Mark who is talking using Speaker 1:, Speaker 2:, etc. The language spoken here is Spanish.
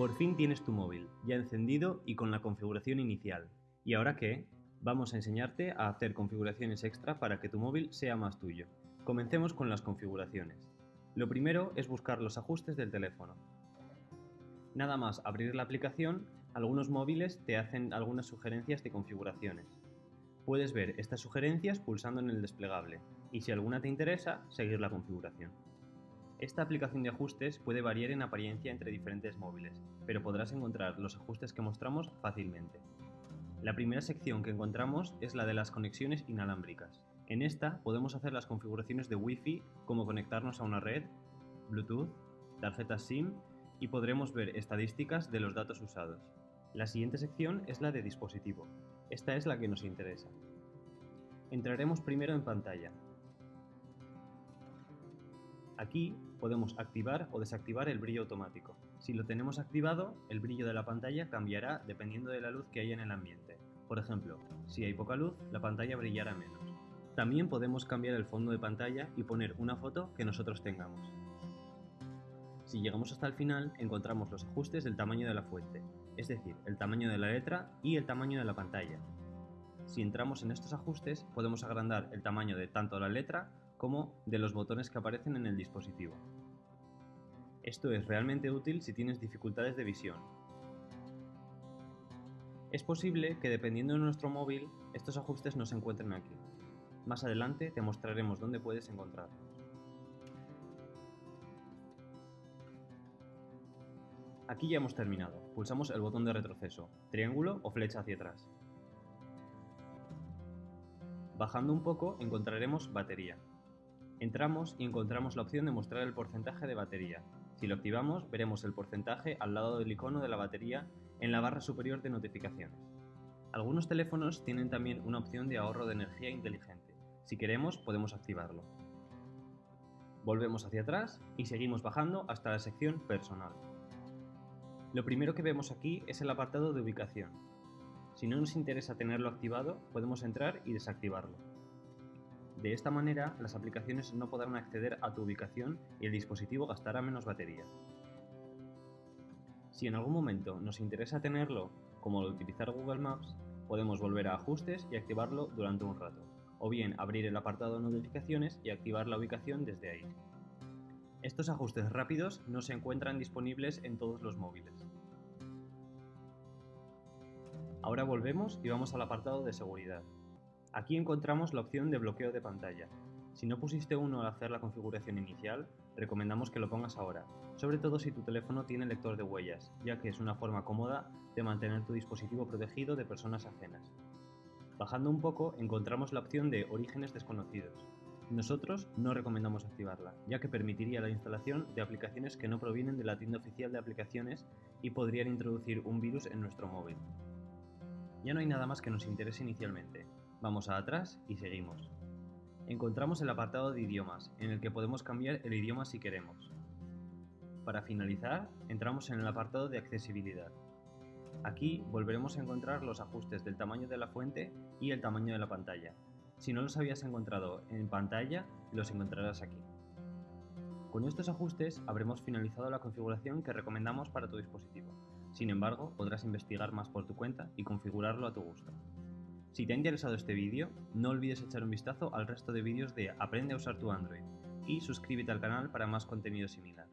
Speaker 1: Por fin tienes tu móvil, ya encendido y con la configuración inicial. ¿Y ahora qué? Vamos a enseñarte a hacer configuraciones extra para que tu móvil sea más tuyo. Comencemos con las configuraciones. Lo primero es buscar los ajustes del teléfono. Nada más abrir la aplicación, algunos móviles te hacen algunas sugerencias de configuraciones. Puedes ver estas sugerencias pulsando en el desplegable y si alguna te interesa, seguir la configuración. Esta aplicación de ajustes puede variar en apariencia entre diferentes móviles, pero podrás encontrar los ajustes que mostramos fácilmente. La primera sección que encontramos es la de las conexiones inalámbricas. En esta podemos hacer las configuraciones de Wi-Fi como conectarnos a una red, Bluetooth, tarjetas SIM y podremos ver estadísticas de los datos usados. La siguiente sección es la de dispositivo. Esta es la que nos interesa. Entraremos primero en pantalla. Aquí podemos activar o desactivar el brillo automático. Si lo tenemos activado, el brillo de la pantalla cambiará dependiendo de la luz que haya en el ambiente. Por ejemplo, si hay poca luz, la pantalla brillará menos. También podemos cambiar el fondo de pantalla y poner una foto que nosotros tengamos. Si llegamos hasta el final, encontramos los ajustes del tamaño de la fuente, es decir, el tamaño de la letra y el tamaño de la pantalla. Si entramos en estos ajustes, podemos agrandar el tamaño de tanto la letra como de los botones que aparecen en el dispositivo. Esto es realmente útil si tienes dificultades de visión. Es posible que dependiendo de nuestro móvil, estos ajustes no se encuentren aquí. Más adelante te mostraremos dónde puedes encontrarlos. Aquí ya hemos terminado. Pulsamos el botón de retroceso, triángulo o flecha hacia atrás. Bajando un poco encontraremos batería. Entramos y encontramos la opción de mostrar el porcentaje de batería. Si lo activamos, veremos el porcentaje al lado del icono de la batería en la barra superior de notificaciones. Algunos teléfonos tienen también una opción de ahorro de energía inteligente. Si queremos, podemos activarlo. Volvemos hacia atrás y seguimos bajando hasta la sección Personal. Lo primero que vemos aquí es el apartado de ubicación. Si no nos interesa tenerlo activado, podemos entrar y desactivarlo. De esta manera, las aplicaciones no podrán acceder a tu ubicación y el dispositivo gastará menos batería. Si en algún momento nos interesa tenerlo, como utilizar Google Maps, podemos volver a Ajustes y activarlo durante un rato, o bien abrir el apartado de notificaciones y activar la ubicación desde ahí. Estos ajustes rápidos no se encuentran disponibles en todos los móviles. Ahora volvemos y vamos al apartado de seguridad. Aquí encontramos la opción de bloqueo de pantalla. Si no pusiste uno al hacer la configuración inicial, recomendamos que lo pongas ahora, sobre todo si tu teléfono tiene lector de huellas, ya que es una forma cómoda de mantener tu dispositivo protegido de personas ajenas. Bajando un poco encontramos la opción de orígenes desconocidos. Nosotros no recomendamos activarla, ya que permitiría la instalación de aplicaciones que no provienen de la tienda oficial de aplicaciones y podrían introducir un virus en nuestro móvil. Ya no hay nada más que nos interese inicialmente, Vamos a atrás y seguimos. Encontramos el apartado de idiomas, en el que podemos cambiar el idioma si queremos. Para finalizar, entramos en el apartado de accesibilidad. Aquí volveremos a encontrar los ajustes del tamaño de la fuente y el tamaño de la pantalla. Si no los habías encontrado en pantalla, los encontrarás aquí. Con estos ajustes habremos finalizado la configuración que recomendamos para tu dispositivo. Sin embargo, podrás investigar más por tu cuenta y configurarlo a tu gusto. Si te ha interesado este vídeo, no olvides echar un vistazo al resto de vídeos de Aprende a usar tu Android y suscríbete al canal para más contenido similar.